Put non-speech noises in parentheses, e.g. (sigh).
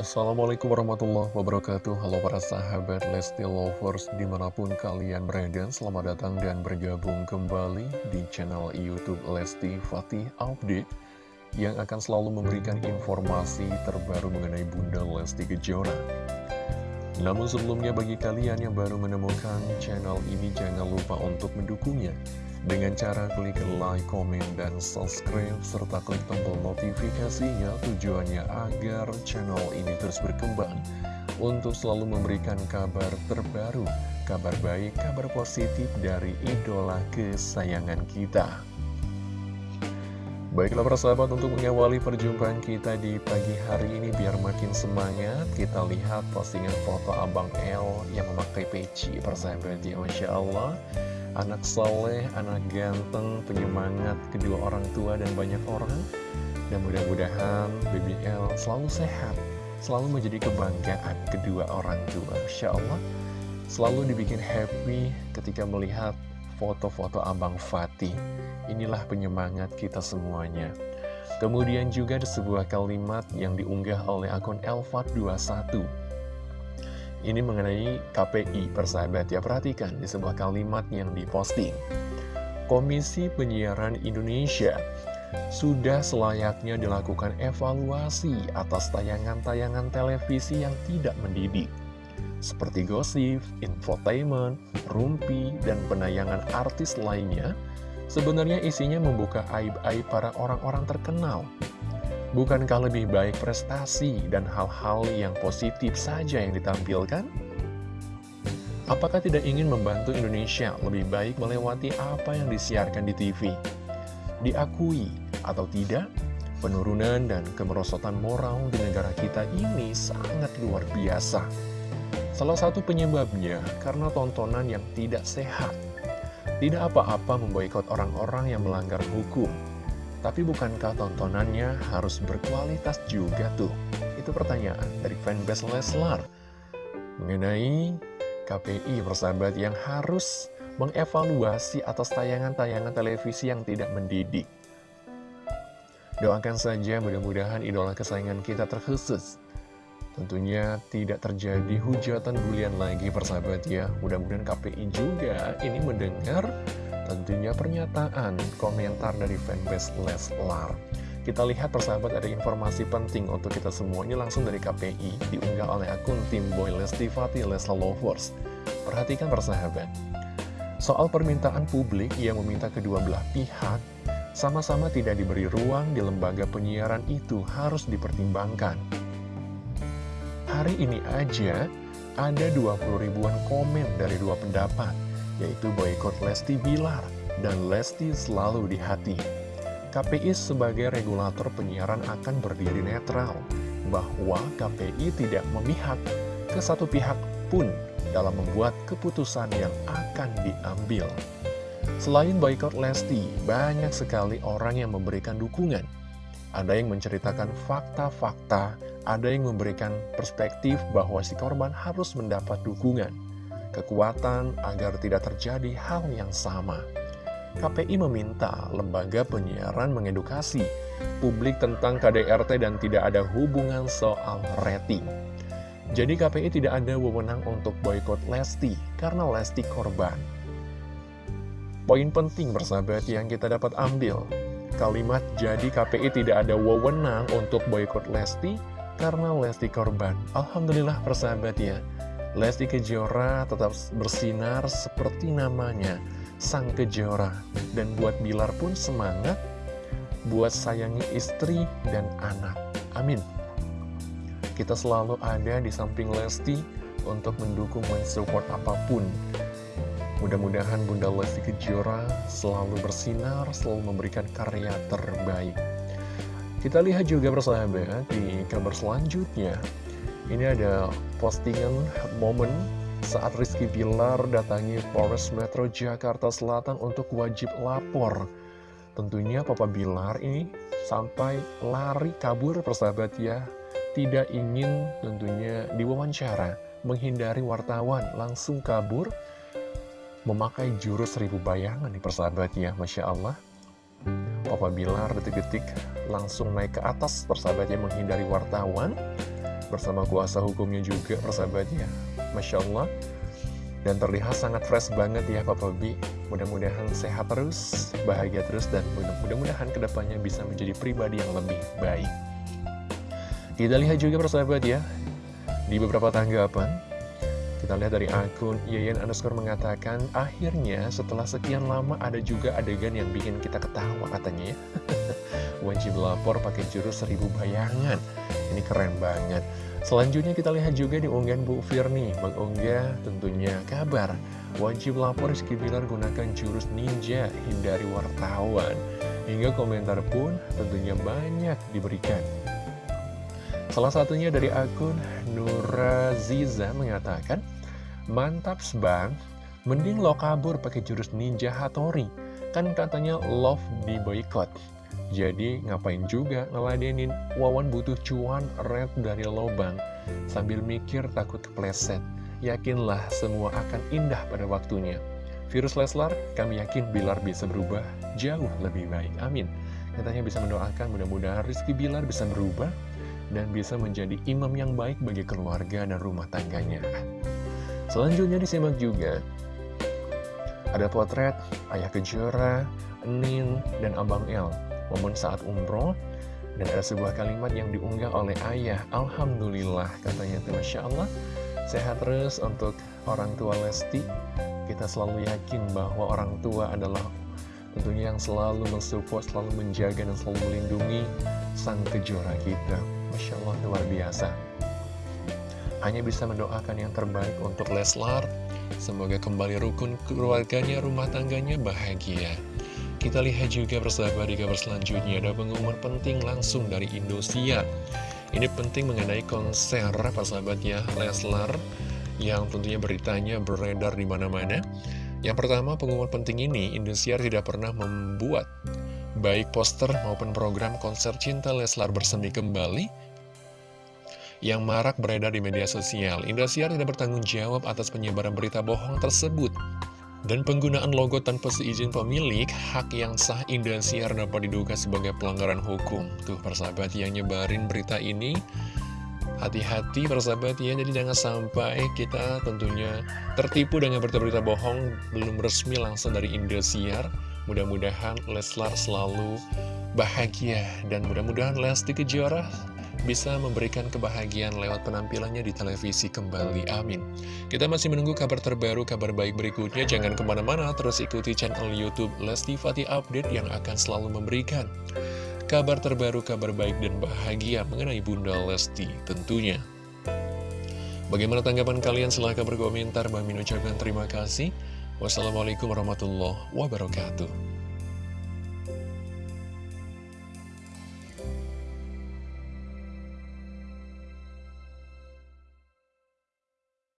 Assalamualaikum warahmatullahi wabarakatuh. Halo para sahabat Lesti Lovers Di mana pun kalian berada Selamat datang dan bergabung kembali Di channel Youtube Lesti Fatih Update Yang akan selalu memberikan informasi terbaru Mengenai Bunda Lesti Kejora Namun sebelumnya bagi kalian yang baru menemukan channel ini Jangan lupa untuk mendukungnya dengan cara klik like, komen, dan subscribe, serta klik tombol notifikasinya tujuannya agar channel ini terus berkembang untuk selalu memberikan kabar terbaru, kabar baik, kabar positif dari idola kesayangan kita. Baiklah persahabat untuk mengawali perjumpaan kita di pagi hari ini biar makin semangat Kita lihat postingan foto Abang L yang memakai peci persahabat ya Masya Allah anak soleh, anak ganteng, penyemangat kedua orang tua dan banyak orang. Dan mudah-mudahan BBL selalu sehat, selalu menjadi kebanggaan kedua orang tua. Insya Allah, selalu dibikin happy ketika melihat foto-foto Abang Fatih. Inilah penyemangat kita semuanya. Kemudian juga ada sebuah kalimat yang diunggah oleh akun Elfat21 ini mengenai KPI, persahabat ya, perhatikan di sebuah kalimat yang diposting. Komisi Penyiaran Indonesia sudah selayaknya dilakukan evaluasi atas tayangan-tayangan televisi yang tidak mendidik. Seperti gosip, infotainment, rumpi, dan penayangan artis lainnya, sebenarnya isinya membuka aib-aib para orang-orang terkenal Bukankah lebih baik prestasi dan hal-hal yang positif saja yang ditampilkan? Apakah tidak ingin membantu Indonesia lebih baik melewati apa yang disiarkan di TV? Diakui atau tidak, penurunan dan kemerosotan moral di negara kita ini sangat luar biasa. Salah satu penyebabnya karena tontonan yang tidak sehat. Tidak apa-apa memboikot orang-orang yang melanggar hukum, tapi bukankah tontonannya harus berkualitas juga tuh? Itu pertanyaan dari fanbase Leslar mengenai KPI persahabat yang harus mengevaluasi atas tayangan-tayangan televisi yang tidak mendidik. Doakan saja mudah-mudahan idola kesayangan kita terkhusus. Tentunya tidak terjadi hujatan bulian lagi persahabat ya. Mudah-mudahan KPI juga ini mendengar tentunya pernyataan komentar dari fanbase Leslar. Kita lihat persahabat ada informasi penting untuk kita semua ini langsung dari KPI diunggah oleh akun tim Boy Lesti Fatih Leslar Lovers. Perhatikan persahabat. Soal permintaan publik yang meminta kedua belah pihak sama-sama tidak diberi ruang di lembaga penyiaran itu harus dipertimbangkan. Hari ini aja ada 20 ribuan komen dari dua pendapat yaitu boykot Lesti Bilar dan Lesti selalu di hati. KPI sebagai regulator penyiaran akan berdiri netral, bahwa KPI tidak memihak ke satu pihak pun dalam membuat keputusan yang akan diambil. Selain boykot Lesti, banyak sekali orang yang memberikan dukungan. Ada yang menceritakan fakta-fakta, ada yang memberikan perspektif bahwa si korban harus mendapat dukungan kekuatan agar tidak terjadi hal yang sama. KPI meminta lembaga penyiaran mengedukasi publik tentang KDRT dan tidak ada hubungan soal rating. Jadi KPI tidak ada wewenang untuk boykot Lesti karena Lesti korban. Poin penting bersahabat yang kita dapat ambil, kalimat jadi KPI tidak ada wewenang untuk boykot Lesti karena Lesti korban. Alhamdulillah persahabat ya. Lesti Kejora tetap bersinar seperti namanya, Sang Kejora. Dan buat Bilar pun semangat, buat sayangi istri dan anak. Amin. Kita selalu ada di samping Lesti untuk mendukung mensupport apa pun. Mudah-mudahan Bunda Lesti Kejora selalu bersinar, selalu memberikan karya terbaik. Kita lihat juga bersahabat di kabar selanjutnya. Ini ada postingan momen saat Rizky Bilar datangi Polres Metro Jakarta Selatan untuk wajib lapor. Tentunya Papa Bilar ini sampai lari kabur persahabat ya. Tidak ingin tentunya diwawancara, menghindari wartawan, langsung kabur. Memakai jurus seribu bayangan nih persahabat ya, Masya Allah. Papa Bilar detik-detik langsung naik ke atas persahabatnya menghindari wartawan. Bersama kuasa hukumnya juga persahabatnya. Masya Allah. Dan terlihat sangat fresh banget ya Papa B mudah-mudahan sehat terus bahagia terus dan mudah-mudahan ke depannya bisa menjadi pribadi yang lebih baik. Kita lihat juga persahabat ya di beberapa tanggapan kita lihat dari akun Yayan underscore mengatakan akhirnya setelah sekian lama ada juga adegan yang bikin kita ketawa katanya ya. (laughs) Wajib lapor pakai jurus seribu bayangan. Ini keren banget. Selanjutnya kita lihat juga di unggahan Bu Firni mengunggah tentunya kabar wajib lapor Rizky Bilar gunakan jurus ninja hindari wartawan. Hingga komentar pun tentunya banyak diberikan. Salah satunya dari akun Nuraziza mengatakan mantap bang mending lo kabur pakai jurus ninja Hatori kan katanya love di boycott jadi ngapain juga ngeladenin Wawan butuh cuan red dari lobang Sambil mikir takut kepleset Yakinlah semua akan indah pada waktunya Virus Leslar, kami yakin Bilar bisa berubah jauh lebih baik. Amin. Katanya bisa mendoakan mudah-mudahan Rizky Bilar bisa berubah dan bisa menjadi imam yang baik bagi keluarga dan rumah tangganya. Selanjutnya disimak juga. Ada potret Ayah Kejora, Enin, dan Abang El. Momen saat umroh dan ada sebuah kalimat yang diunggah oleh ayah. Alhamdulillah katanya. Itu Masya Allah. Sehat terus untuk orang tua Lesti. Kita selalu yakin bahwa orang tua adalah tentunya yang selalu mensupport, selalu menjaga dan selalu melindungi sang kejora kita. Masya Allah luar biasa hanya bisa mendoakan yang terbaik untuk Leslar. Semoga kembali rukun keluarganya, rumah tangganya bahagia. Kita lihat juga persahabat di kabar selanjutnya. Ada pengumuman penting langsung dari Indosiar. Ini penting mengenai konser persahabat ya Leslar. Yang tentunya beritanya beredar di mana-mana. Yang pertama pengumuman penting ini Indosiar tidak pernah membuat baik poster maupun program konser cinta Leslar bersemi kembali yang marak beredar di media sosial. Indosiar tidak bertanggung jawab atas penyebaran berita bohong tersebut. Dan penggunaan logo tanpa seizin pemilik, hak yang sah Indosiar dapat diduga sebagai pelanggaran hukum. Tuh persahabat yang nyebarin berita ini, hati-hati persahabat ya, jadi jangan sampai kita tentunya tertipu dengan berita-berita bohong belum resmi langsung dari Indosiar. Mudah-mudahan Leslar selalu bahagia dan mudah-mudahan Lesti Kejora bisa memberikan kebahagiaan lewat penampilannya di televisi kembali. Amin. Kita masih menunggu kabar terbaru, kabar baik berikutnya. Jangan ke mana-mana, terus ikuti channel Youtube Lesti Fatih Update yang akan selalu memberikan kabar terbaru, kabar baik dan bahagia mengenai Bunda Lesti tentunya. Bagaimana tanggapan kalian? Silahkan berkomentar. Bang Min ucapkan terima kasih. Wassalamualaikum warahmatullahi wabarakatuh.